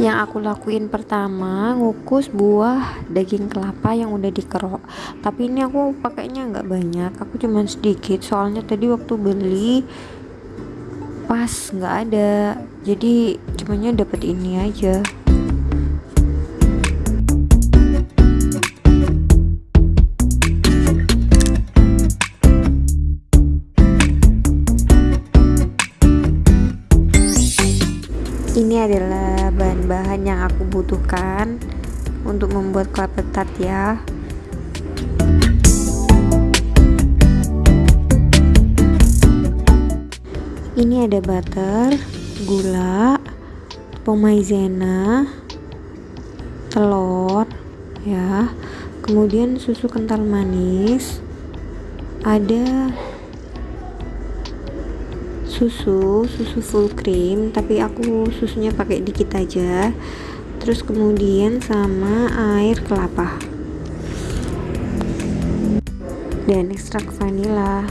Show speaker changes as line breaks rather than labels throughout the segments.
yang aku lakuin pertama ngukus buah daging kelapa yang udah dikerok. Tapi ini aku pakainya nggak banyak aku cuman sedikit. Soalnya tadi waktu beli pas nggak ada. Jadi cumanya dapat ini aja bahan-bahan yang aku butuhkan untuk membuat kelapa tart ya. Ini ada butter gula maizena telur ya. Kemudian susu kental manis. Ada susu susu full cream tapi aku susunya pakai dikit aja. Terus kemudian sama air kelapa. Dan ekstrak vanila.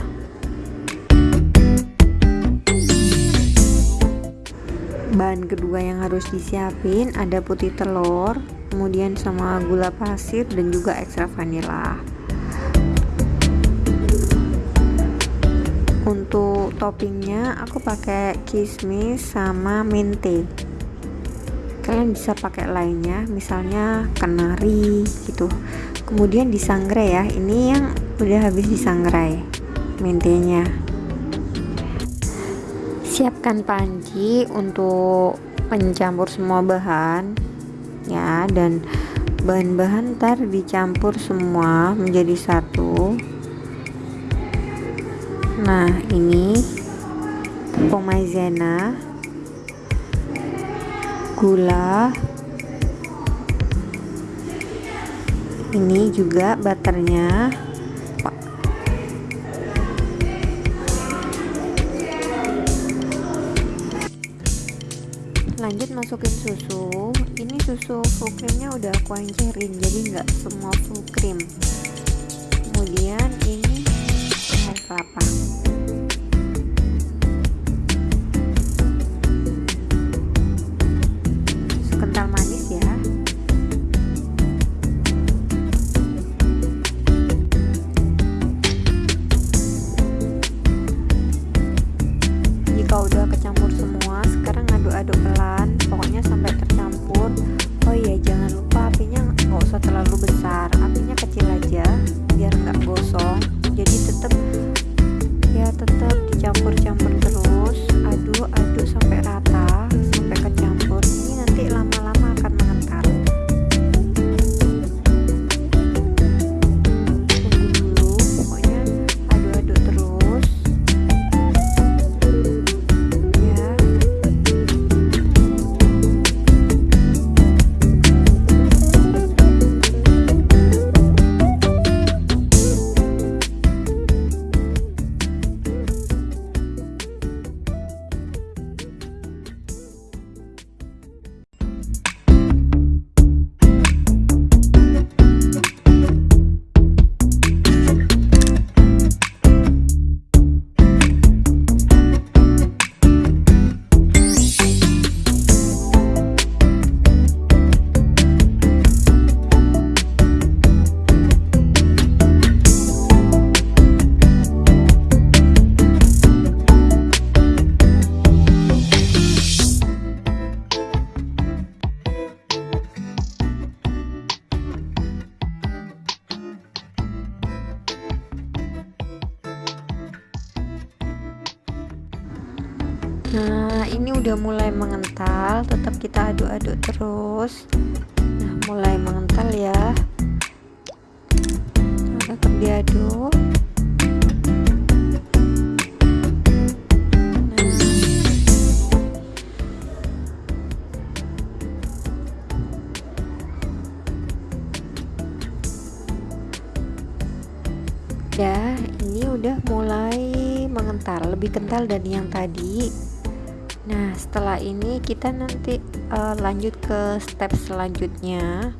Bahan kedua yang harus disiapin ada putih telur kemudian sama gula pasir dan juga ekstrak vanila untuk toppingnya aku pakai kismis sama mente kalian bisa pakai lainnya misalnya kenari gitu. Kemudian disangrai ya. Ini yang udah habis disangrai mentenya siapkan panci untuk mencampur semua bahan ya. Dan bahan-bahan ntar dicampur semua menjadi satu nah ini tepung maizena gula. Ini juga butternya. Lanjut masukin susu. Ini susu full creamnya udah aku encerin jadi nggak semua full cream. Kemudian ini air kelapa udah mulai mengental, tetap kita aduk-aduk terus. Nah, mulai mengental ya. Nah, tetap diaduk. Nah. Ya, ini udah mulai mengental, lebih kental dari yang tadi. Nah, setelah ini kita nanti uh, lanjut ke step selanjutnya.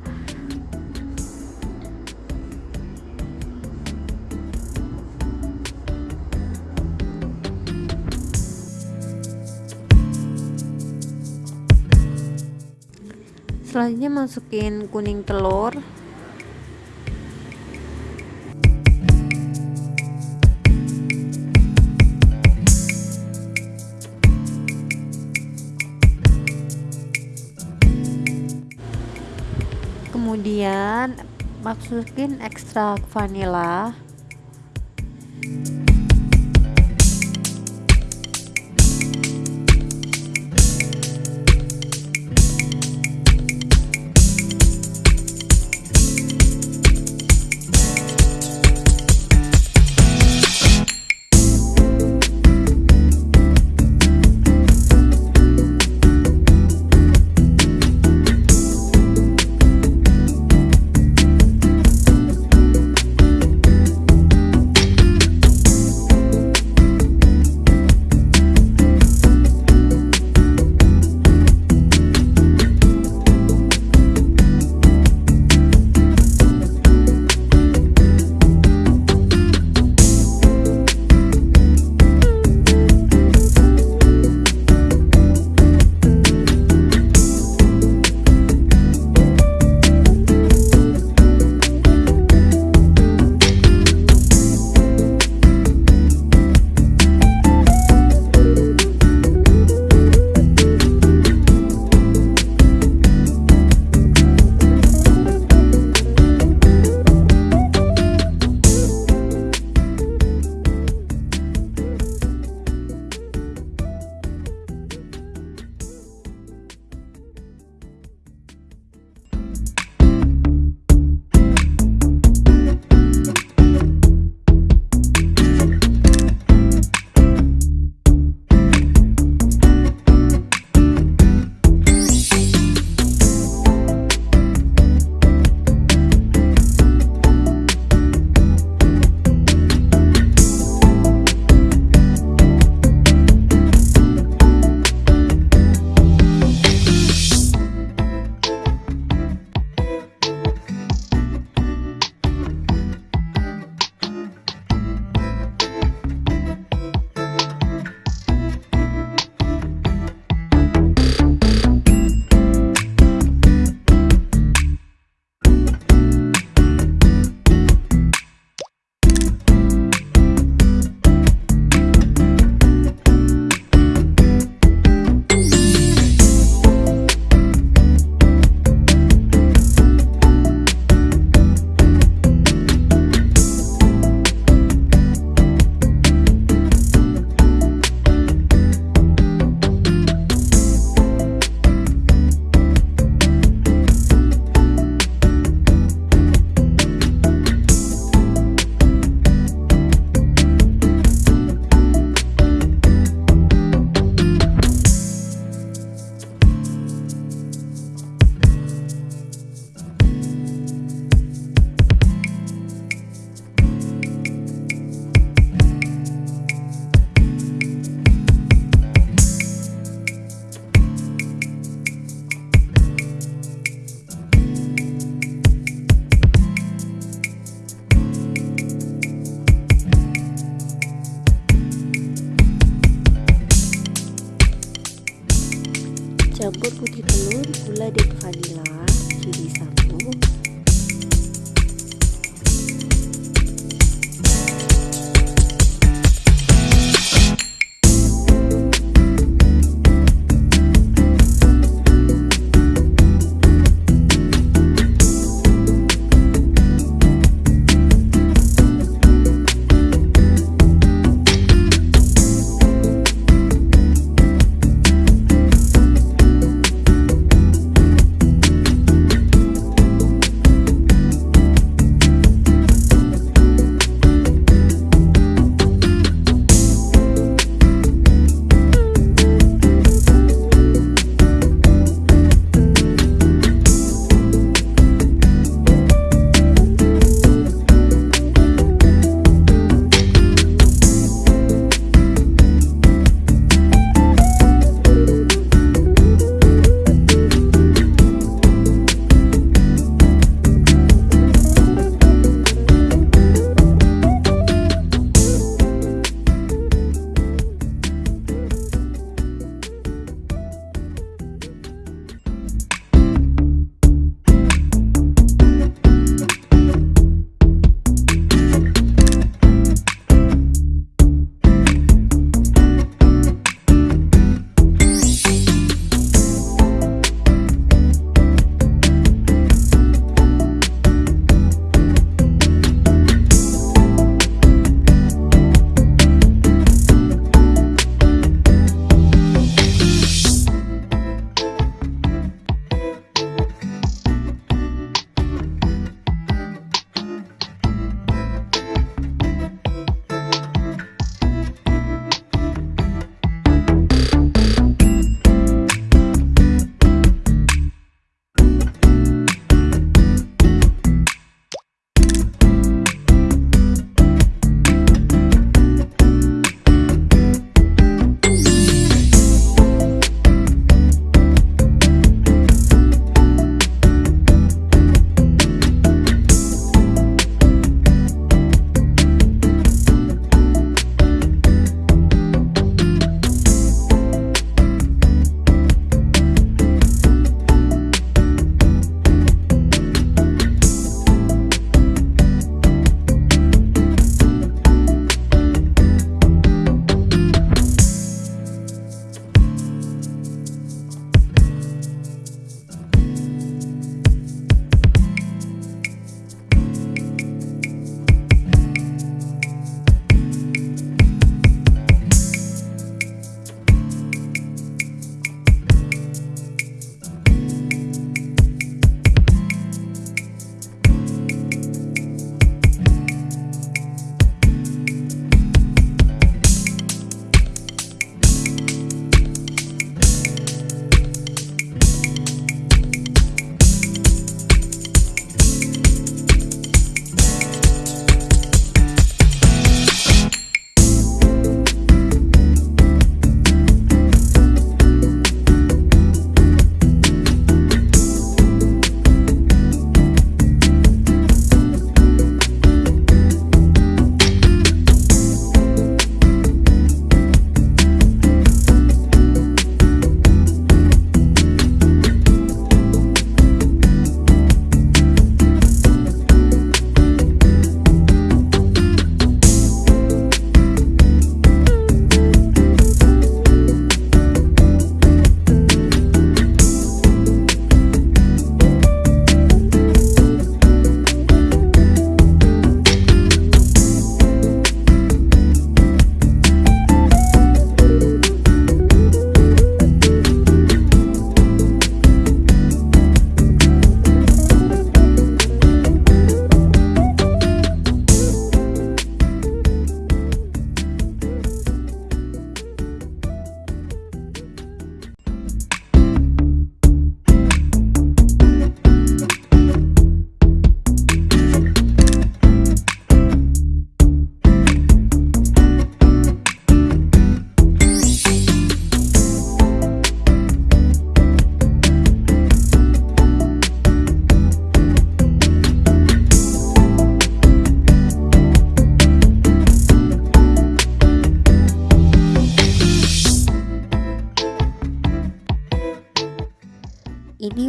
selanjutnya masukin kuning telur kemudian masukin ekstrak vanila gula dan vanila jadi satu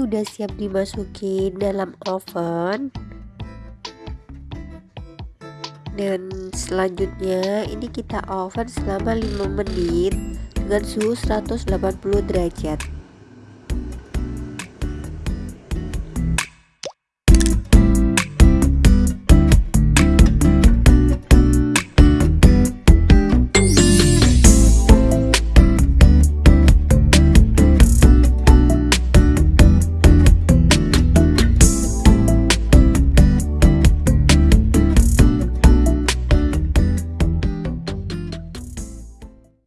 udah siap dimasukin dalam oven. Dan selanjutnya ini kita oven selama 5 menit dengan suhu 180 derajat